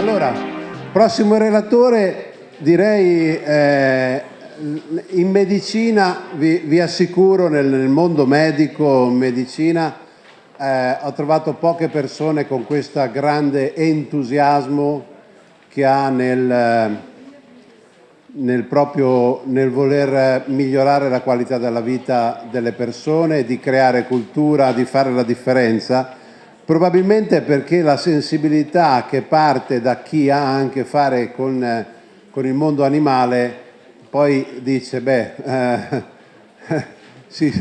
Allora, prossimo relatore, direi eh, in medicina, vi, vi assicuro, nel, nel, mondo medico, medicina, eh, ho trovato poche persone con questo grande entusiasmo che ha nel, nel, proprio, nel voler migliorare la qualità della vita delle persone, di creare cultura, di fare la differenza Probabilmente perché la sensibilità che parte da chi ha a che fare con, con il mondo animale poi dice, beh, eh, sì,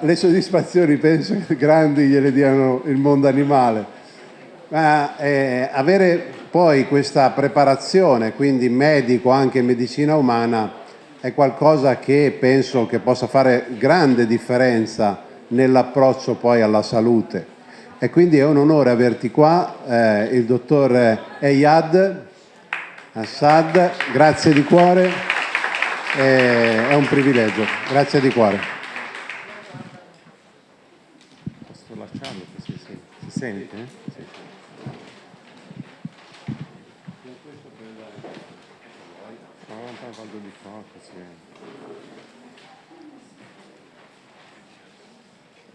le soddisfazioni penso che grandi gliele diano il mondo animale, ma eh, avere poi questa preparazione, quindi medico, anche medicina umana, è qualcosa che penso che possa fare grande differenza nell'approccio poi alla salute e quindi è un onore averti qua, eh, il dottor Eyad Assad, grazie di cuore, eh, è un privilegio, grazie di cuore. Posso lasciarlo così si, si sente? Sì. No, vado di qua così.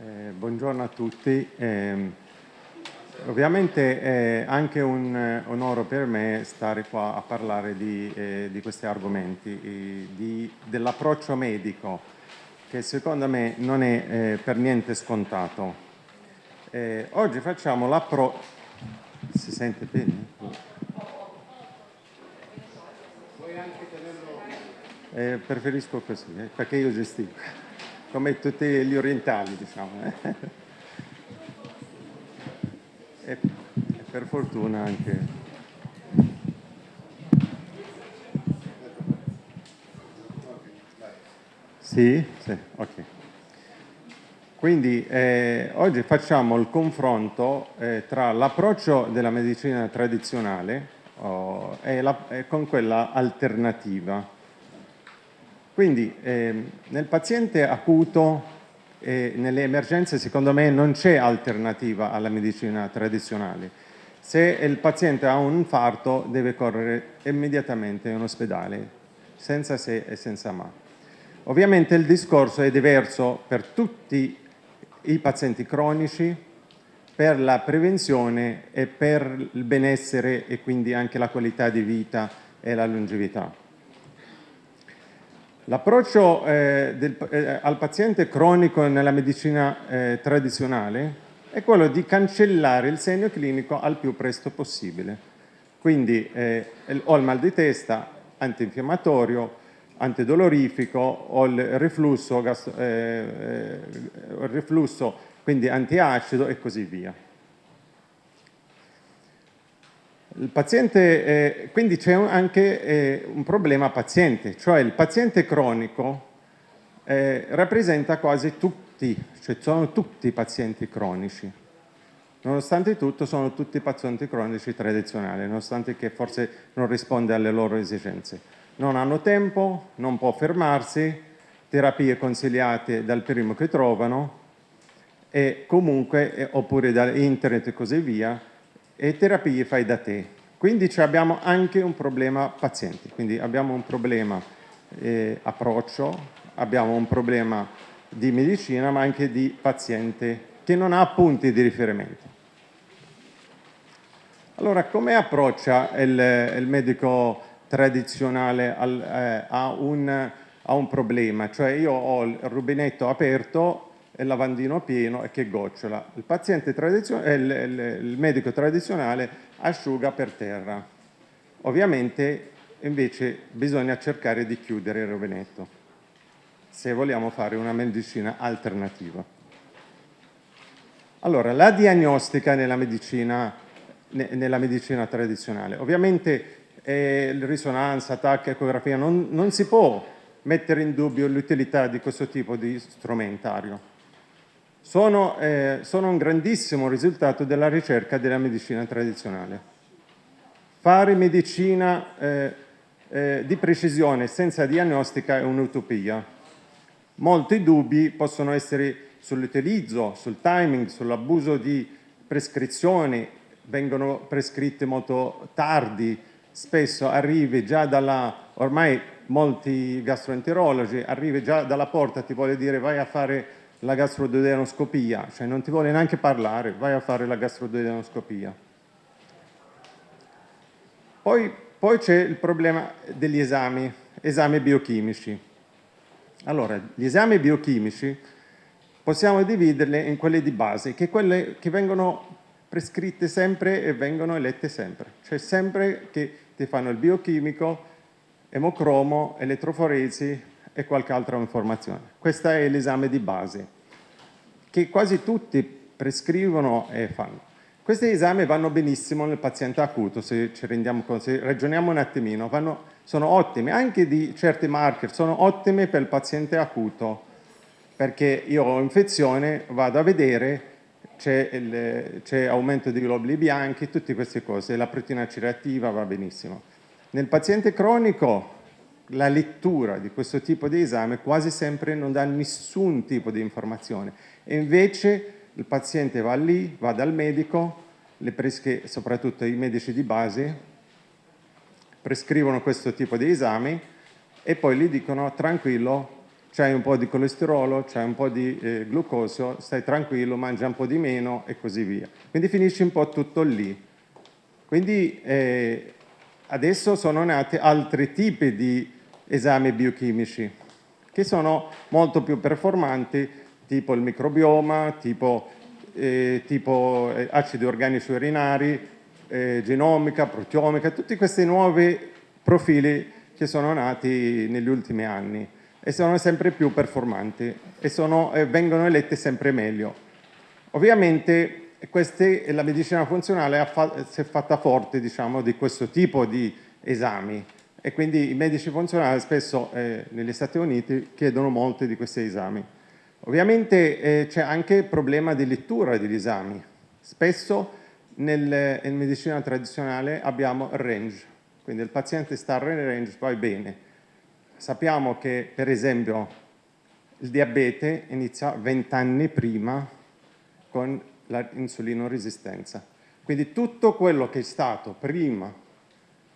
Eh, buongiorno a tutti. Eh, ovviamente è anche un eh, onore per me stare qua a parlare di, eh, di questi argomenti, dell'approccio medico, che secondo me non è eh, per niente scontato. Eh, oggi facciamo l'approccio... Si sente bene? preferisco così, perché io gestico come tutti gli orientali, diciamo. Eh. E, per fortuna anche... Sì? Sì, ok. Quindi eh, oggi facciamo il confronto eh, tra l'approccio della medicina tradizionale oh, e, la, e con quella alternativa. Quindi eh, nel paziente acuto e nelle emergenze secondo me non c'è alternativa alla medicina tradizionale. Se il paziente ha un infarto deve correre immediatamente in ospedale, senza se e senza ma. Ovviamente il discorso è diverso per tutti i pazienti cronici, per la prevenzione e per il benessere e quindi anche la qualità di vita e la longevità. L'approccio eh, eh, al paziente cronico nella medicina eh, tradizionale è quello di cancellare il segno clinico al più presto possibile. Quindi eh, ho il mal di testa, antinfiammatorio, antidolorifico, ho il riflusso, gas, eh, eh, il riflusso quindi antiacido e così via. Il paziente, eh, quindi c'è anche eh, un problema paziente, cioè il paziente cronico eh, rappresenta quasi tutti, cioè sono tutti pazienti cronici. Nonostante tutto sono tutti pazienti cronici tradizionali, nonostante che forse non risponde alle loro esigenze. Non hanno tempo, non può fermarsi, terapie consigliate dal primo che trovano e comunque, eh, oppure da internet e così via, e terapie fai da te. Quindi abbiamo anche un problema pazienti, quindi abbiamo un problema eh, approccio, abbiamo un problema di medicina ma anche di paziente che non ha punti di riferimento. Allora, come approccia il, il medico tradizionale al, eh, a, un, a un problema? Cioè io ho il rubinetto aperto il lavandino pieno e che gocciola. Il, il, il, il medico tradizionale asciuga per terra. Ovviamente invece bisogna cercare di chiudere il rubinetto se vogliamo fare una medicina alternativa. Allora, la diagnostica nella medicina, nella medicina tradizionale. Ovviamente eh, risonanza, TAC, ecografia, non, non si può mettere in dubbio l'utilità di questo tipo di strumentario sono, eh, sono un grandissimo risultato della ricerca della medicina tradizionale. Fare medicina eh, eh, di precisione senza diagnostica è un'utopia. Molti dubbi possono essere sull'utilizzo, sul timing, sull'abuso di prescrizioni vengono prescritte molto tardi, spesso arrivi già dalla, ormai molti gastroenterologi, arrivi già dalla porta, ti vuole dire vai a fare la gastroduodenoscopia, cioè non ti vuole neanche parlare, vai a fare la gastroduodenoscopia. Poi, poi c'è il problema degli esami, esami biochimici. Allora, gli esami biochimici possiamo dividerli in quelli di base, che quelle che vengono prescritte sempre e vengono elette sempre. Cioè sempre che ti fanno il biochimico, emocromo, elettroforesi e qualche altra informazione. Questo è l'esame di base, che quasi tutti prescrivono e fanno. Questi esami vanno benissimo nel paziente acuto, se ci rendiamo conto, se ragioniamo un attimino, vanno, sono ottimi, anche di certi marker, sono ottimi per il paziente acuto, perché io ho infezione, vado a vedere, c'è aumento di globuli bianchi, tutte queste cose, la proteina C reattiva va benissimo. Nel paziente cronico la lettura di questo tipo di esame quasi sempre non dà nessun tipo di informazione e invece il paziente va lì, va dal medico, presche, soprattutto i medici di base, prescrivono questo tipo di esami e poi gli dicono tranquillo, c'hai un po' di colesterolo, c'hai un po' di eh, glucosio, stai tranquillo, mangia un po' di meno e così via. Quindi finisce un po' tutto lì. Quindi eh, adesso sono nati altri tipi di esami biochimici che sono molto più performanti tipo il microbioma, tipo, eh, tipo eh, acidi organici urinari, eh, genomica, proteomica, tutti questi nuovi profili che sono nati negli ultimi anni e sono sempre più performanti e sono, eh, vengono eletti sempre meglio. Ovviamente queste, la medicina funzionale si è fatta forte diciamo, di questo tipo di esami e quindi i medici funzionali spesso eh, negli Stati Uniti chiedono molti di questi esami. Ovviamente eh, c'è anche il problema di lettura degli esami. Spesso nel, in medicina tradizionale abbiamo il range, quindi il paziente sta nel range, va bene. Sappiamo che per esempio il diabete inizia 20 anni prima con l'insulinoresistenza. Quindi tutto quello che è stato prima,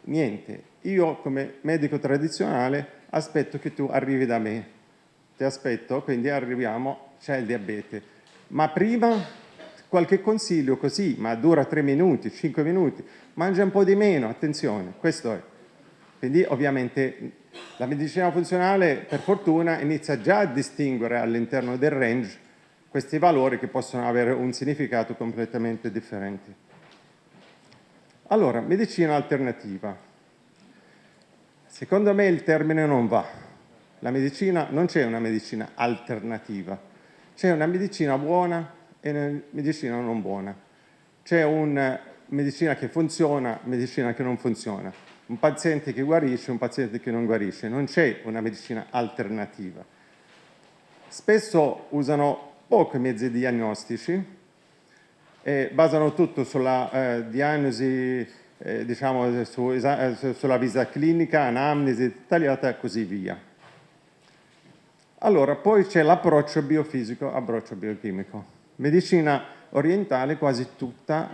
niente, io come medico tradizionale aspetto che tu arrivi da me ti aspetto, quindi arriviamo, c'è il diabete. Ma prima qualche consiglio così, ma dura 3 minuti, 5 minuti, mangia un po' di meno, attenzione, questo è. Quindi ovviamente la medicina funzionale per fortuna inizia già a distinguere all'interno del range questi valori che possono avere un significato completamente differente. Allora, medicina alternativa. Secondo me il termine non va, la medicina, non c'è una medicina alternativa, c'è una medicina buona e una medicina non buona. C'è una medicina che funziona, medicina che non funziona. Un paziente che guarisce, un paziente che non guarisce. Non c'è una medicina alternativa. Spesso usano pochi mezzi diagnostici e basano tutto sulla eh, diagnosi, eh, diciamo, su, eh, sulla visita clinica, anamnesi dettagliata e così via. Allora, poi c'è l'approccio biofisico, approccio biochimico. Medicina orientale quasi tutta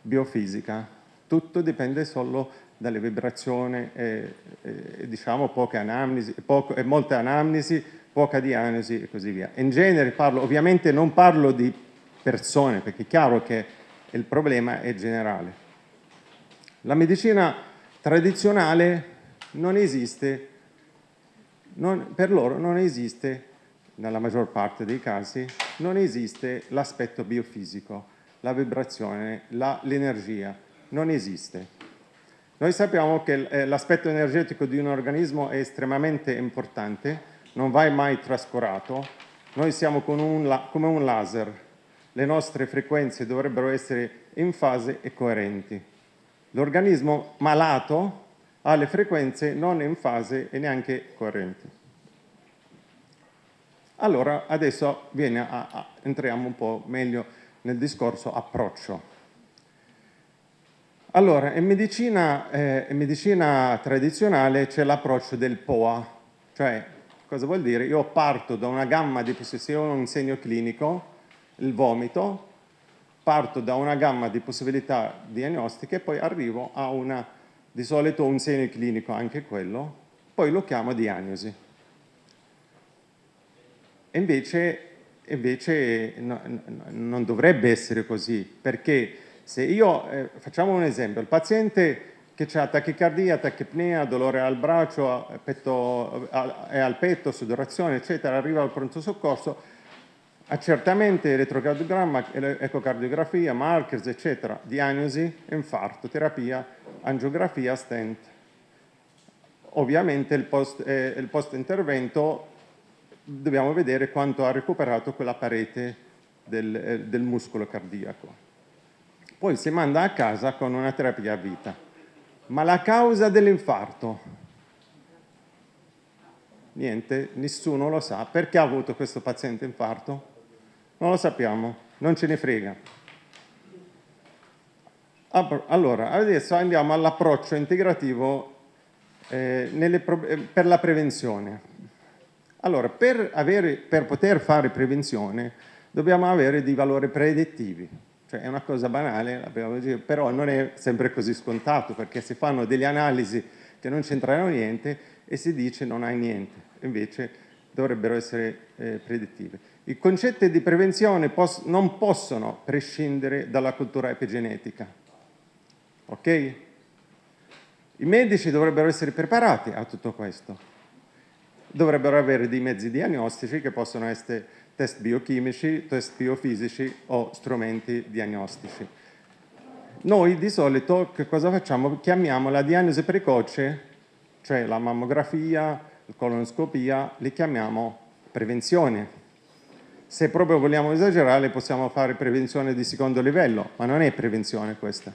biofisica, tutto dipende solo dalle vibrazioni, e, e, diciamo poche anamnesi, poco, molte anamnesi, poca diagnosi e così via. In genere parlo, ovviamente non parlo di persone, perché è chiaro che il problema è generale. La medicina tradizionale non esiste non, per loro non esiste, nella maggior parte dei casi, non esiste l'aspetto biofisico, la vibrazione, l'energia, non esiste. Noi sappiamo che eh, l'aspetto energetico di un organismo è estremamente importante, non va mai trascurato. Noi siamo un, come un laser, le nostre frequenze dovrebbero essere in fase e coerenti. L'organismo malato ha le frequenze non in fase e neanche coerenti. Allora adesso a, a, entriamo un po' meglio nel discorso approccio. Allora, in medicina, eh, in medicina tradizionale c'è l'approccio del POA, cioè cosa vuol dire? Io parto da una gamma di possessione, un segno clinico, il vomito, parto da una gamma di possibilità diagnostiche e poi arrivo a una, di solito un segno clinico anche quello, poi lo chiamo diagnosi. E invece, invece no, non dovrebbe essere così, perché se io, eh, facciamo un esempio, il paziente che ha tachicardia, tachipnea, dolore al braccio, petto, è al petto, sudorazione, eccetera, arriva al pronto soccorso, accertamento, elettrocardiogramma, ecocardiografia, markers, eccetera, diagnosi, infarto, terapia, angiografia, stent. Ovviamente il post, eh, il post intervento dobbiamo vedere quanto ha recuperato quella parete del, eh, del muscolo cardiaco. Poi si manda a casa con una terapia a vita. Ma la causa dell'infarto? Niente, nessuno lo sa. Perché ha avuto questo paziente infarto? Non lo sappiamo, non ce ne frega. Allora, adesso andiamo all'approccio integrativo eh, eh, per la prevenzione. Allora, per, avere, per poter fare prevenzione dobbiamo avere dei valori predettivi. Cioè è una cosa banale, però non è sempre così scontato perché si fanno delle analisi che non c'entrano niente e si dice non hai niente, invece dovrebbero essere eh, predittive. I concetti di prevenzione pos non possono prescindere dalla cultura epigenetica. Ok? I medici dovrebbero essere preparati a tutto questo. Dovrebbero avere dei mezzi diagnostici che possono essere test biochimici, test biofisici o strumenti diagnostici. Noi di solito che cosa facciamo? Chiamiamo la diagnosi precoce, cioè la mammografia, la colonoscopia, li chiamiamo prevenzione. Se proprio vogliamo esagerare possiamo fare prevenzione di secondo livello, ma non è prevenzione questa.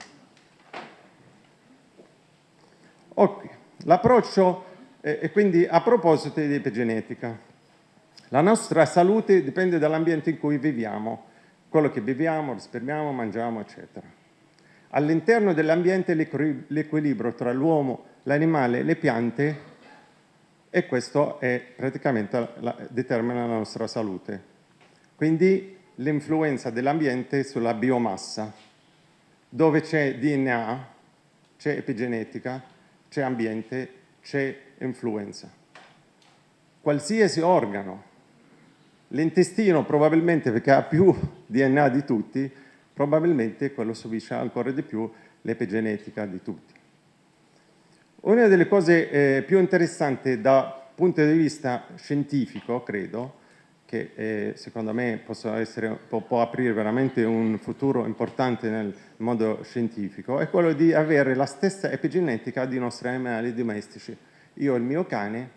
Ok, l'approccio, e quindi a proposito di epigenetica, la nostra salute dipende dall'ambiente in cui viviamo, quello che beviamo, risparmiamo, mangiamo, eccetera. All'interno dell'ambiente l'equilibrio tra l'uomo, l'animale e le piante e questo è praticamente la, determina la nostra salute. Quindi l'influenza dell'ambiente sulla biomassa. Dove c'è DNA, c'è epigenetica, c'è ambiente, c'è influenza. Qualsiasi organo L'intestino probabilmente, perché ha più DNA di tutti, probabilmente quello subisce ancora di più l'epigenetica di tutti. Una delle cose eh, più interessanti dal punto di vista scientifico, credo, che eh, secondo me essere, può, può, aprire veramente un futuro importante nel mondo scientifico, è quello di avere la stessa epigenetica dei nostri animali domestici. Io e il mio cane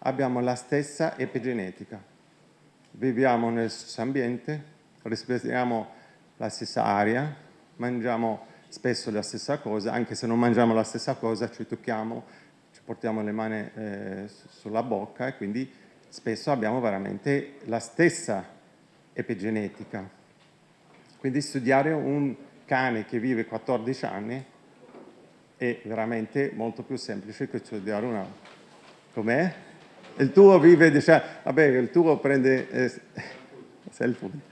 abbiamo la stessa epigenetica viviamo nel stesso ambiente, respiriamo la stessa aria, mangiamo spesso la stessa cosa, anche se non mangiamo la stessa cosa ci tocchiamo, ci portiamo le mani eh, sulla bocca e quindi spesso abbiamo veramente la stessa epigenetica. Quindi studiare un cane che vive 14 anni è veramente molto più semplice che studiare un altro. Com'è? il tuo vive, diciamo, vabbè, il tuo prende, eh, punto.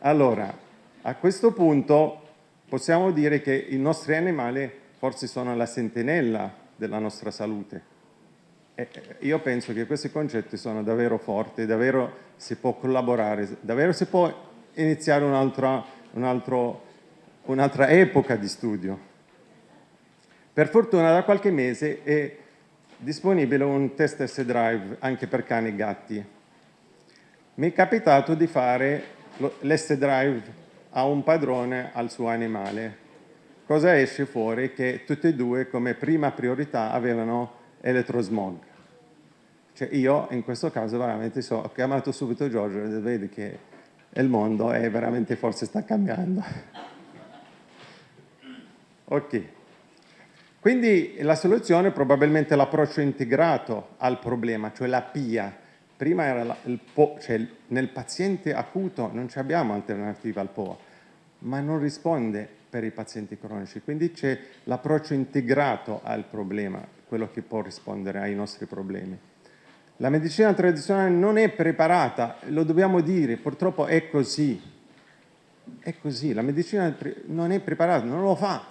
Allora, a questo punto possiamo dire che i nostri animali forse sono la sentinella della nostra salute. E io penso che questi concetti sono davvero forti, davvero si può collaborare, davvero si può iniziare un'altra un un epoca di studio. Per fortuna da qualche mese è disponibile un test S-Drive anche per cani e gatti. Mi è capitato di fare l'S-Drive a un padrone al suo animale. Cosa esce fuori? Che tutti e due come prima priorità avevano elettrosmog. Cioè io in questo caso veramente so, ho chiamato subito Giorgio e vedi che il mondo è veramente forse sta cambiando. ok. Quindi la soluzione è probabilmente l'approccio integrato al problema, cioè la PIA. Prima era la, il PO, cioè nel paziente acuto non abbiamo alternativa al POA, ma non risponde per i pazienti cronici. Quindi c'è l'approccio integrato al problema, quello che può rispondere ai nostri problemi. La medicina tradizionale non è preparata, lo dobbiamo dire, purtroppo è così. È così, la medicina non è preparata, non lo fa,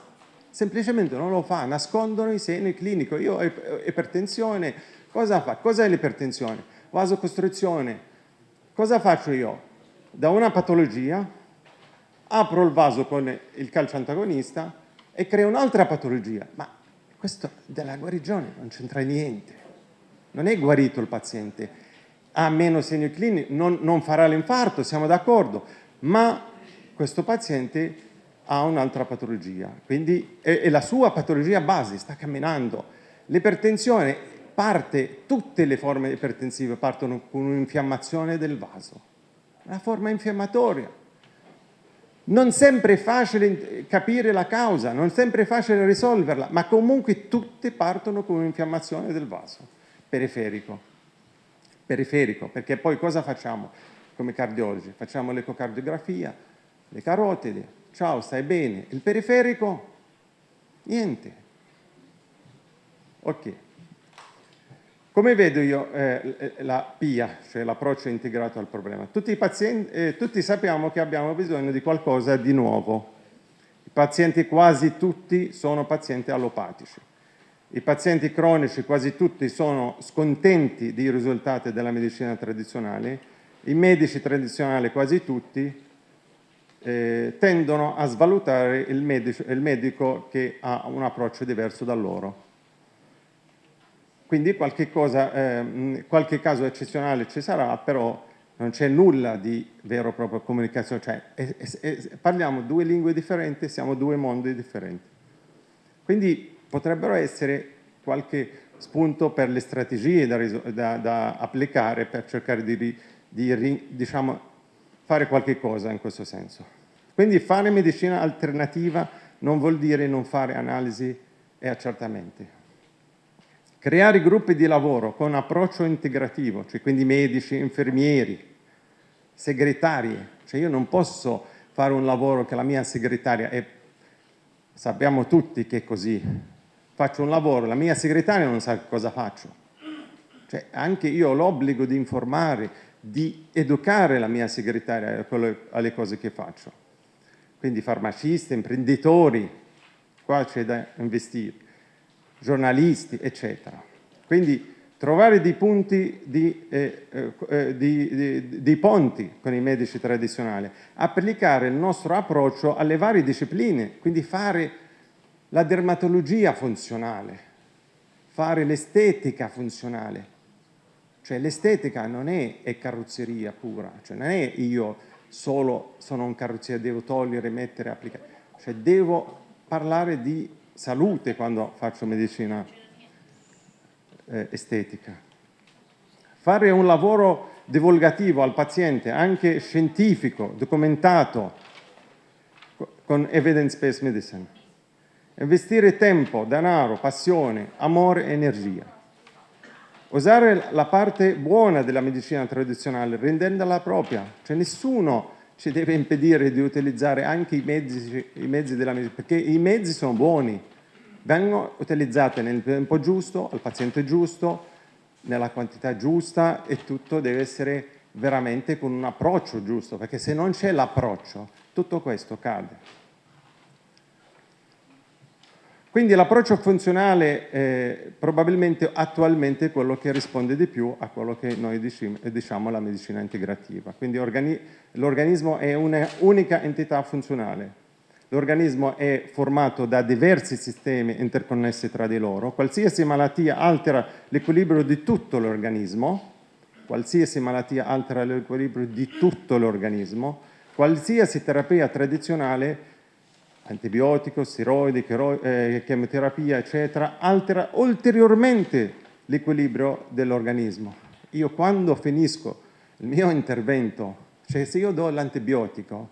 semplicemente non lo fa, nascondono i segni clinici. Io ho ipertensione, cosa fa? Cos'è l'ipertensione? Vasocostrizione. Cosa faccio io? Da una patologia apro il vaso con il calcio antagonista e creo un'altra patologia. Ma questo della guarigione non c'entra niente. Non è guarito il paziente, ha meno segni clinici, non, non farà l'infarto, siamo d'accordo, ma questo paziente ha un'altra patologia, quindi è, è la sua patologia base, sta camminando. L'ipertensione parte, tutte le forme ipertensive partono con un'infiammazione del vaso, una forma infiammatoria. Non sempre è facile capire la causa, non sempre è facile risolverla, ma comunque tutte partono con un'infiammazione del vaso periferico. Periferico, perché poi cosa facciamo come cardiologi? Facciamo l'ecocardiografia, le carotidi, ciao, stai bene. Il periferico? Niente. Ok. Come vedo io eh, la PIA, cioè l'approccio integrato al problema? Tutti, pazienti, eh, tutti sappiamo che abbiamo bisogno di qualcosa di nuovo. I pazienti quasi tutti sono pazienti allopatici. I pazienti cronici quasi tutti sono scontenti dei risultati della medicina tradizionale. I medici tradizionali quasi tutti eh, tendono a svalutare il medico, il medico, che ha un approccio diverso da loro. Quindi qualche, cosa, eh, qualche caso eccezionale ci sarà, però non c'è nulla di vero e proprio comunicazione, cioè è, è, è, parliamo due lingue differenti, siamo due mondi differenti. Quindi potrebbero essere qualche spunto per le strategie da, da, da applicare per cercare di, di diciamo, fare qualche cosa in questo senso. Quindi fare medicina alternativa non vuol dire non fare analisi e accertamenti. Creare gruppi di lavoro con approccio integrativo, cioè quindi medici, infermieri, segretarie, cioè io non posso fare un lavoro che la mia segretaria è, sappiamo tutti che è così, faccio un lavoro, la mia segretaria non sa cosa faccio, cioè anche io ho l'obbligo di informare, di educare la mia segretaria alle cose che faccio. Quindi farmacisti, imprenditori, qua c'è da investire, giornalisti, eccetera. Quindi trovare dei punti di, eh, eh, di, di, di, ponti con i medici tradizionali, applicare il nostro approccio alle varie discipline, quindi fare la dermatologia funzionale, fare l'estetica funzionale, cioè l'estetica non è, è, carrozzeria pura, cioè non è io solo sono un carrozzeria, devo togliere, mettere, applicare. Cioè devo parlare di salute quando faccio medicina eh, estetica. Fare un lavoro divulgativo al paziente, anche scientifico, documentato, con evidence-based medicine. Investire tempo, denaro, passione, amore e energia. Usare la parte buona della medicina tradizionale, rendendola propria, cioè nessuno ci deve impedire di utilizzare anche i mezzi, i mezzi della medicina, perché i mezzi sono buoni, vengono utilizzati nel tempo giusto, al paziente giusto, nella quantità giusta e tutto deve essere veramente con un approccio giusto, perché se non c'è l'approccio tutto questo cade. Quindi l'approccio funzionale è probabilmente attualmente quello che risponde di più a quello che noi diciamo la medicina integrativa. Quindi l'organismo è un'unica entità funzionale. L'organismo è formato da diversi sistemi interconnessi tra di loro. Qualsiasi malattia altera l'equilibrio di tutto l'organismo, qualsiasi malattia altera l'equilibrio di tutto l'organismo, qualsiasi terapia tradizionale antibiotico, steroidi, eh, chemioterapia, eccetera, altera ulteriormente l'equilibrio dell'organismo. Io quando finisco il mio intervento, cioè se io do l'antibiotico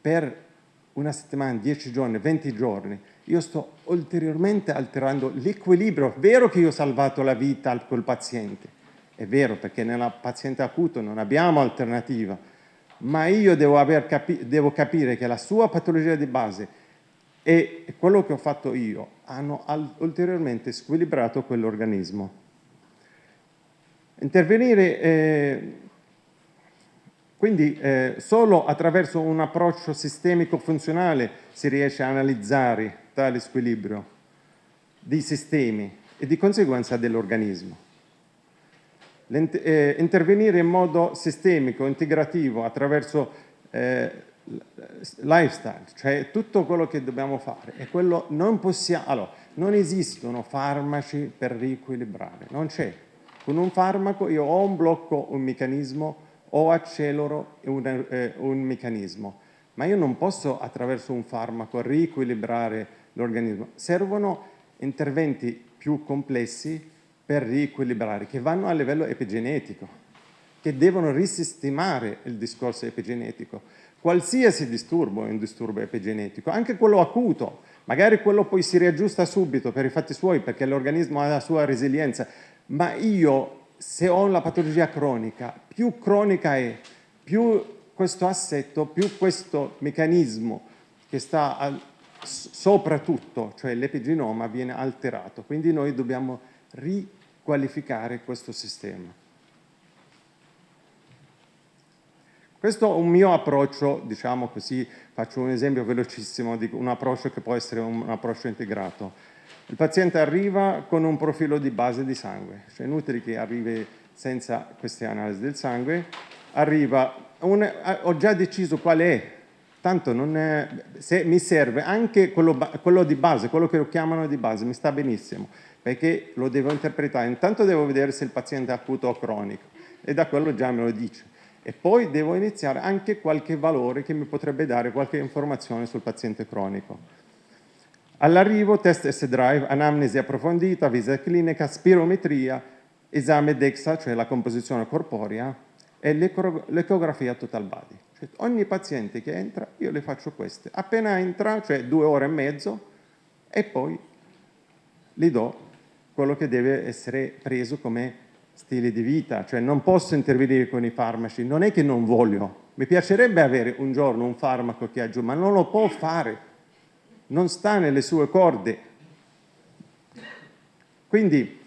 per una settimana, 10 giorni, 20 giorni, io sto ulteriormente alterando l'equilibrio. È vero che io ho salvato la vita a quel paziente, è vero perché nel paziente acuto non abbiamo alternativa, ma io devo, capi devo capire che la sua patologia di base e quello che ho fatto io hanno ulteriormente squilibrato quell'organismo. Intervenire, eh, Quindi eh, solo attraverso un approccio sistemico funzionale si riesce a analizzare tale squilibrio dei sistemi e di conseguenza dell'organismo. Eh, intervenire in modo sistemico, integrativo, attraverso eh, lifestyle, cioè tutto quello che dobbiamo fare, e quello non possiamo, allora, non esistono farmaci per riequilibrare, non c'è. Con un farmaco io o un blocco un meccanismo o accelero un, eh, un meccanismo, ma io non posso attraverso un farmaco riequilibrare l'organismo. Servono interventi più complessi per riequilibrare, che vanno a livello epigenetico, che devono risistemare il discorso epigenetico. Qualsiasi disturbo è un disturbo epigenetico, anche quello acuto, magari quello poi si riaggiusta subito per i fatti suoi perché l'organismo ha la sua resilienza, ma io se ho la patologia cronica, più cronica è, più questo assetto, più questo meccanismo che sta al, sopra tutto, cioè l'epigenoma, viene alterato. Quindi noi dobbiamo riqualificare questo sistema. Questo è un mio approccio, diciamo così, faccio un esempio velocissimo di un approccio che può essere un approccio integrato. Il paziente arriva con un profilo di base di sangue, cioè è inutile che arrivi senza queste analisi del sangue, arriva, un, ho già deciso qual è, tanto è, se mi serve anche quello, quello, di base, quello che lo chiamano di base, mi sta benissimo, perché lo devo interpretare, intanto devo vedere se il paziente è acuto o cronico, e da quello già me lo dice. E poi devo iniziare anche qualche valore che mi potrebbe dare qualche informazione sul paziente cronico. All'arrivo test S-Drive, anamnesi approfondita, visita clinica, spirometria, esame DEXA, cioè la composizione corporea, e l'ecografia total body. Cioè, ogni paziente che entra, io le faccio queste. Appena entra, cioè due ore e mezzo, e poi gli do quello che deve essere preso come stile di vita, cioè non posso intervenire con i farmaci, non è che non voglio, mi piacerebbe avere un giorno un farmaco che aggiunge, ma non lo può fare, non sta nelle sue corde. Quindi,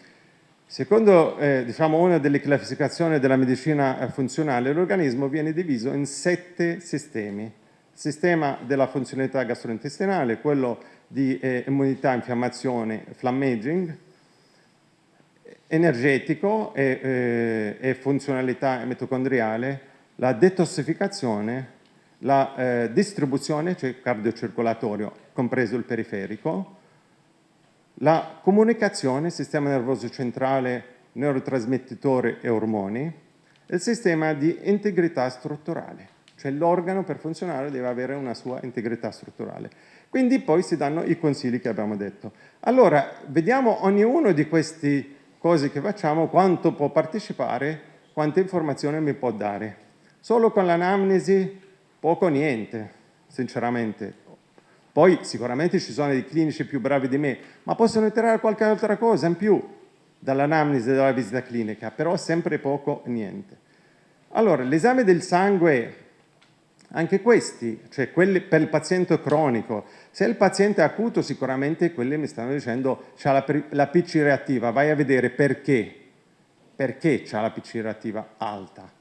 secondo eh, diciamo, una delle classificazioni della medicina eh, funzionale, l'organismo viene diviso in sette sistemi. Sistema della funzionalità gastrointestinale, quello di eh, immunità, infiammazione, flammaging, energetico e, eh, e funzionalità mitocondriale, la detossificazione, la eh, distribuzione, cioè cardiocircolatorio, compreso il periferico, la comunicazione, sistema nervoso centrale, neurotrasmettitore e ormoni, il sistema di integrità strutturale, cioè l'organo per funzionare deve avere una sua integrità strutturale. Quindi poi si danno i consigli che abbiamo detto. Allora, vediamo ognuno di queste cose che facciamo, quanto può partecipare, quante informazioni mi può dare. Solo con l'anamnesi poco o niente, sinceramente. Poi sicuramente ci sono dei clinici più bravi di me, ma possono entrare qualche altra cosa in più dall'anamnesi della visita clinica, però sempre poco o niente. Allora, l'esame del sangue, anche questi, cioè quelli per il paziente cronico, se il paziente è acuto sicuramente quelli mi stanno dicendo c'ha la, la PC reattiva, vai a vedere perché, perché c'ha la PC reattiva alta,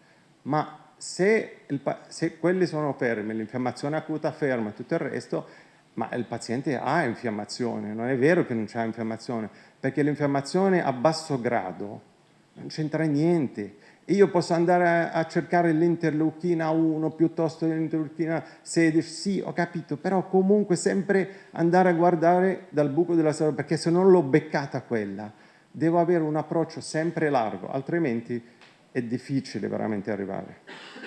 ma se, il, se quelli sono fermi, l'infiammazione acuta ferma e tutto il resto, ma il paziente ha infiammazione, non è vero che non c'è infiammazione, perché l'infiammazione a basso grado non c'entra niente. Io posso andare a, cercare l'interleuchina 1 piuttosto che l'interleuchina 16, sì, ho capito, però comunque sempre andare a guardare dal buco della serra, perché se non l'ho beccata quella, devo avere un approccio sempre largo, altrimenti è difficile veramente arrivare.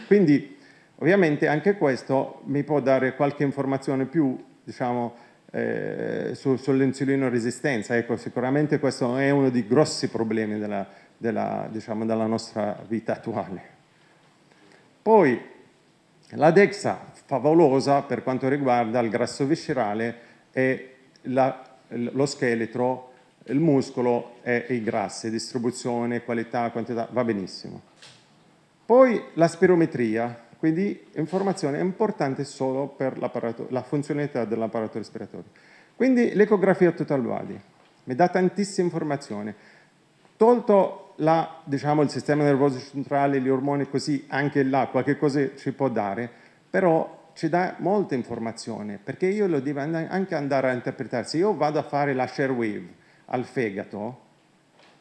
Quindi ovviamente anche questo mi può dare qualche informazione più diciamo, eh, su, sull'insulino resistenza. Ecco, sicuramente questo è uno dei grossi problemi della, della, diciamo, della nostra vita attuale. Poi la DEXA favolosa per quanto riguarda il grasso viscerale e la, lo scheletro il muscolo e i grassi, distribuzione, qualità, quantità, va benissimo. Poi la spirometria, quindi informazione importante solo per la funzionalità dell'apparato respiratorio. Quindi l'ecografia total body mi dà tantissime informazioni. Tolto la, diciamo, il sistema nervoso centrale, gli ormoni così, anche là qualche cosa ci può dare, però ci dà molta informazione, perché io lo devo anche andare a interpretare. Se io vado a fare la share wave al fegato,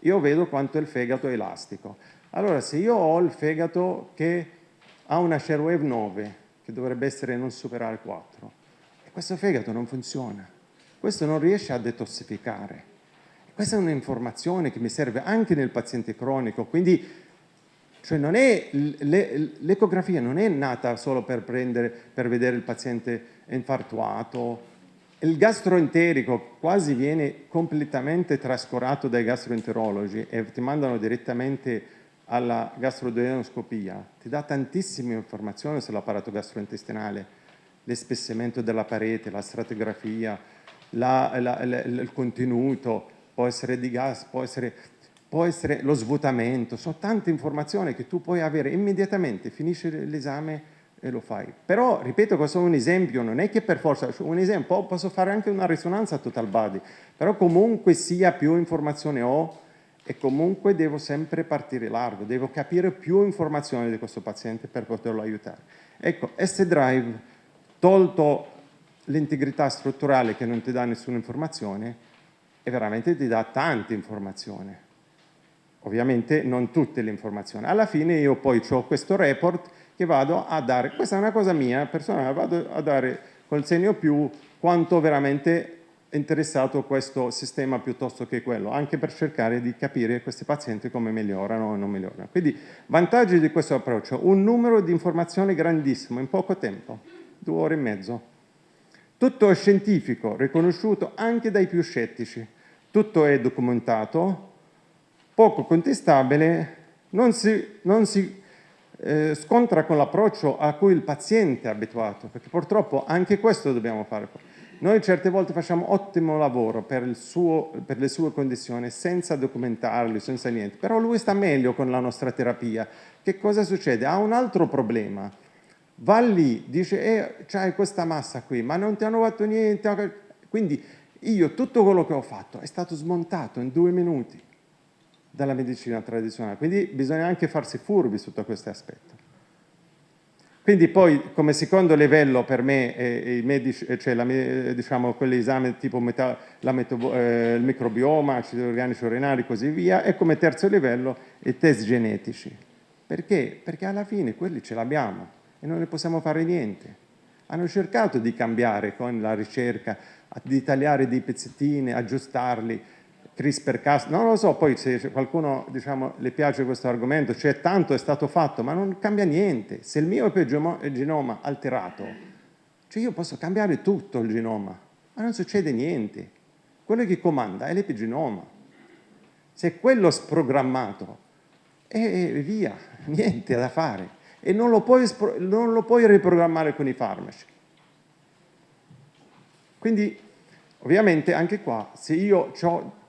io vedo quanto il fegato è elastico. Allora, se io ho il fegato che ha una share wave 9, che dovrebbe essere non superare 4, e questo fegato non funziona, questo non riesce a detossificare. Questa è un'informazione che mi serve anche nel paziente cronico, quindi cioè l'ecografia non è nata solo per, prendere, per vedere il paziente infartuato, il gastroenterico quasi viene completamente trascurato dai gastroenterologi e ti mandano direttamente alla gastroduodenoscopia, ti dà tantissime informazioni sull'apparato gastrointestinale, l'espessimento della parete, la stratigrafia, la, la, la, il contenuto, può essere di gas, può essere, può essere lo svuotamento, sono tante informazioni che tu puoi avere immediatamente, finisci l'esame e lo fai. Però, ripeto, questo è un esempio, non è che per forza, un esempio, posso fare anche una risonanza total body, però comunque sia più informazione ho e comunque devo sempre partire largo, devo capire più informazioni di questo paziente per poterlo aiutare. Ecco, S-Drive, tolto l'integrità strutturale che non ti dà nessuna informazione, e veramente ti dà tante informazioni. Ovviamente non tutte le informazioni. Alla fine io poi ho questo report che vado a dare, questa è una cosa mia personale, vado a dare col segno più quanto veramente è interessato questo sistema piuttosto che quello, anche per cercare di capire questi pazienti come migliorano o non migliorano. Quindi vantaggi di questo approccio, un numero di informazioni grandissimo in poco tempo, due ore e mezzo. Tutto è scientifico, riconosciuto anche dai più scettici, tutto è documentato, poco contestabile, non si, non si eh, scontra con l'approccio a cui il paziente è abituato, perché purtroppo anche questo dobbiamo fare. Noi certe volte facciamo ottimo lavoro per, suo, per, le sue condizioni senza documentarli, senza niente, però lui sta meglio con la nostra terapia. Che cosa succede? Ha un altro problema. Va lì, dice, eh, c'hai questa massa qui, ma non ti hanno fatto niente. Quindi io tutto quello che ho fatto è stato smontato in due minuti dalla medicina tradizionale, quindi bisogna anche farsi furbi sotto questo aspetto. Quindi poi come secondo livello per me eh, medici, eh, cioè la, diciamo, quell'esame tipo meta, meto, eh, il microbioma, acidi organici urinari e così via, e come terzo livello i test genetici. Perché? Perché alla fine quelli ce l'abbiamo e non ne possiamo fare niente. Hanno cercato di cambiare con la ricerca, di tagliare dei pezzettini, aggiustarli, CRISPR-Cas, non lo so, poi se qualcuno diciamo, le piace questo argomento, cioè tanto è stato fatto, ma non cambia niente. Se il mio è genoma alterato, cioè io posso cambiare tutto il genoma, ma non succede niente. Quello che comanda è l'epigenoma. Se quello sprogrammato, e via, niente da fare. E non lo puoi, non lo puoi riprogrammare con i farmaci. Quindi ovviamente anche qua, se io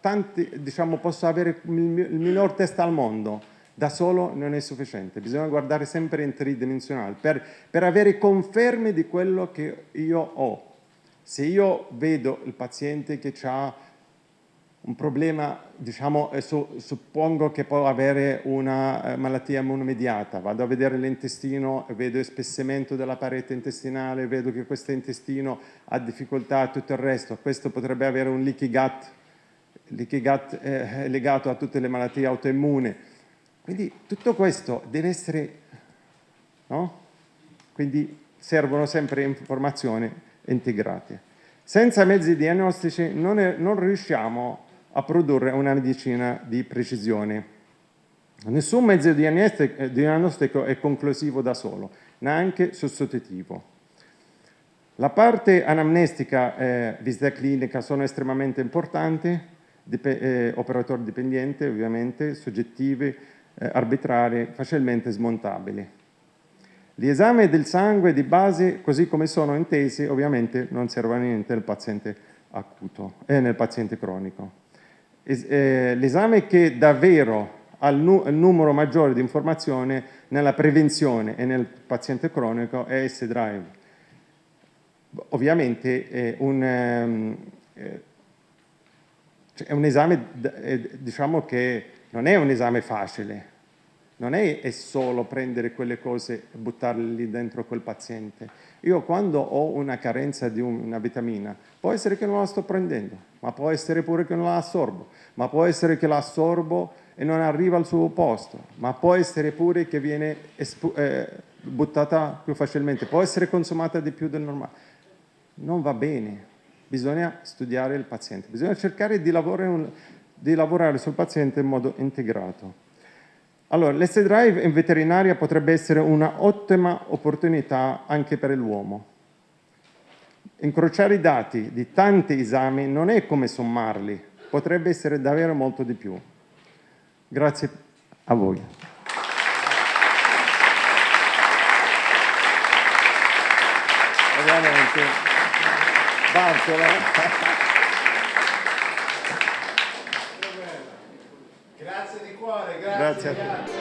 tanti, diciamo, posso avere il minor test al mondo, da solo non è sufficiente, bisogna guardare sempre in tridimensionale per, per avere conferme di quello che io ho. Se io vedo il paziente che ha un problema, diciamo, su, suppongo che può avere una eh, malattia immunomediata, vado a vedere l'intestino, vedo espessimento della parete intestinale, vedo che questo intestino ha difficoltà, tutto il resto, questo potrebbe avere un leaky gut, leaky gut è legato a tutte le malattie autoimmuni. Quindi tutto questo deve essere, no? Quindi servono sempre informazioni integrate. Senza mezzi diagnostici non, è, non riusciamo a produrre una medicina di precisione. Nessun mezzo diagnostico è conclusivo da solo, neanche sostitutivo. La parte anamnestica e visita clinica sono estremamente importanti, eh, operatori dipendenti ovviamente, soggettivi, eh, arbitrari, facilmente smontabili. Gli esami del sangue di base, così come sono intesi, ovviamente non servono a niente nel paziente acuto e nel paziente cronico. Eh, l'esame che davvero ha il, nu il numero maggiore di informazioni nella prevenzione e nel paziente cronico è S-Drive. Ovviamente è un, ehm, eh, cioè, è un esame diciamo che non è un esame facile, non è, è, solo prendere quelle cose e buttarle lì dentro quel paziente. Io quando ho una carenza di una vitamina, può essere che non la sto prendendo, ma può essere pure che non la assorbo, ma può essere che la assorbo e non arriva al suo posto, ma può essere pure che viene eh, buttata più facilmente, può essere consumata di più del normale. Non va bene, bisogna studiare il paziente, bisogna cercare di lavorare, di lavorare sul paziente in modo integrato. Allora, l'S-Drive in veterinaria potrebbe essere un'ottima opportunità anche per l'uomo. Incrociare i dati di tanti esami non è come sommarli, potrebbe essere davvero molto di più. Grazie a voi. Ovviamente, Bartola. Grazie